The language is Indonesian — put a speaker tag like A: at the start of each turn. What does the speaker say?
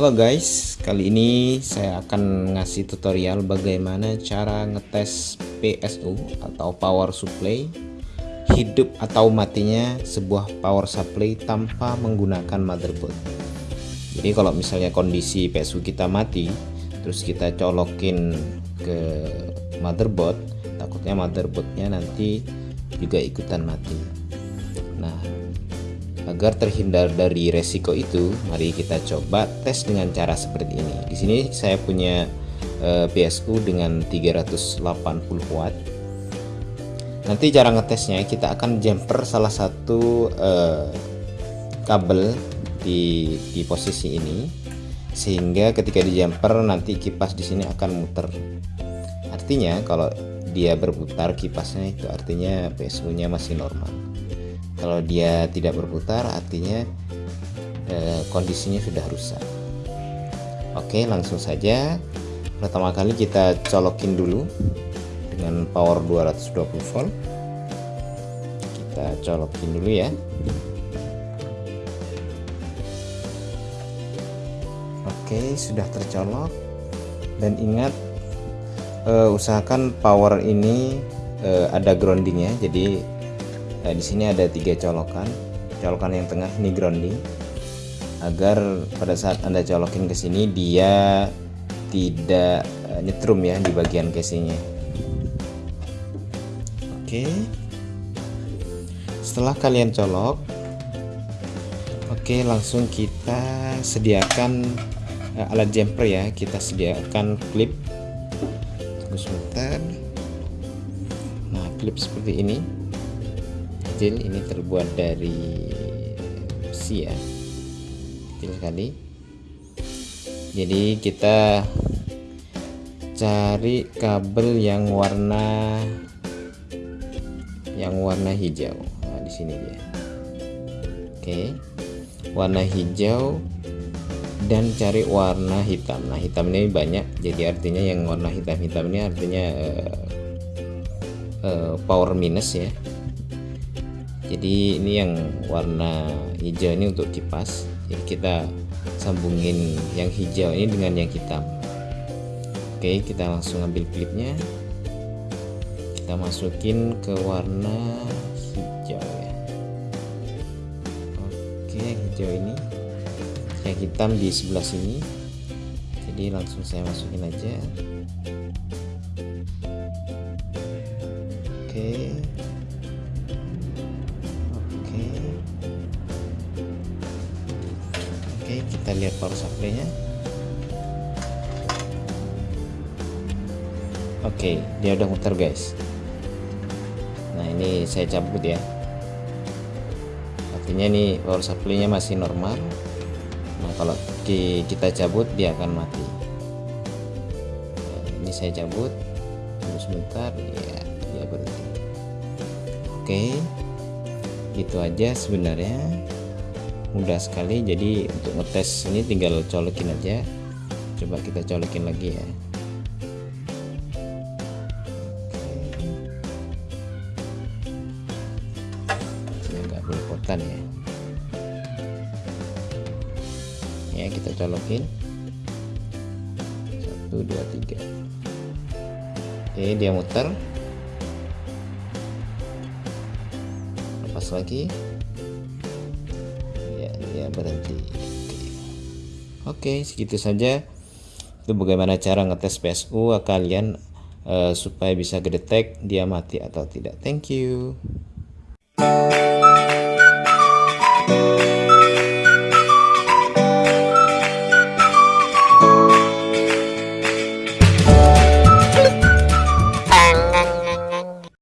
A: Halo guys, kali ini saya akan ngasih tutorial bagaimana cara ngetes PSU atau power supply hidup atau matinya sebuah power supply tanpa menggunakan motherboard. Jadi kalau misalnya kondisi PSU kita mati, terus kita colokin ke motherboard, takutnya motherboardnya nanti juga ikutan mati. Nah, Agar terhindar dari resiko itu, mari kita coba tes dengan cara seperti ini. Di sini saya punya eh, PSU dengan 380 watt. Nanti cara ngetesnya kita akan jumper salah satu uh, kabel di di posisi ini sehingga ketika di jumper nanti kipas di sini akan muter. Artinya kalau dia berputar kipasnya itu artinya PSU-nya masih normal kalau dia tidak berputar artinya eh, kondisinya sudah rusak. Oke langsung saja. Pertama kali kita colokin dulu dengan power 220 volt. Kita colokin dulu ya. Oke sudah tercolok. Dan ingat uh, usahakan power ini uh, ada groundingnya. Jadi Nah, di sini ada tiga colokan. Colokan yang tengah ini grounding agar pada saat Anda colokin ke sini dia tidak uh, nyetrum ya di bagian casingnya. Oke. Setelah kalian colok, oke langsung kita sediakan uh, alat jumper ya. Kita sediakan klip. Tunggu sebentar. Nah, klip seperti ini kecil ini terbuat dari besi ya. Kecil sekali. Jadi kita cari kabel yang warna yang warna hijau. Nah, di sini dia. Oke. Warna hijau dan cari warna hitam. Nah hitam ini banyak. Jadi artinya yang warna hitam-hitam ini artinya uh, uh, power minus ya jadi ini yang warna hijau ini untuk kipas jadi kita sambungin yang hijau ini dengan yang hitam. Oke kita langsung ambil klipnya. Kita masukin ke warna hijau ya. Oke yang hijau ini. Yang hitam di sebelah sini. Jadi langsung saya masukin aja. Oke kita lihat power supply nya Oke dia udah muter guys. Nah ini saya cabut ya. Artinya ini power supply nya masih normal. Nah kalau kita cabut dia akan mati. Nah, Ini saya cabut. Tunggu sebentar ya dia berhenti. Oke Itu aja sebenarnya mudah sekali. Jadi untuk ngetes ini tinggal colokin aja. Coba kita colokin lagi ya. Agak belepotan ya. Ya kita colokin. Satu dua tiga. Oke dia muter. Lepas lagi berhenti Oke segitu saja. Itu bagaimana cara ngetes PSU ah, kalian uh, supaya bisa kedetek dia mati atau tidak. Thank you.